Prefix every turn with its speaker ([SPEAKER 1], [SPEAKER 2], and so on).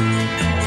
[SPEAKER 1] Música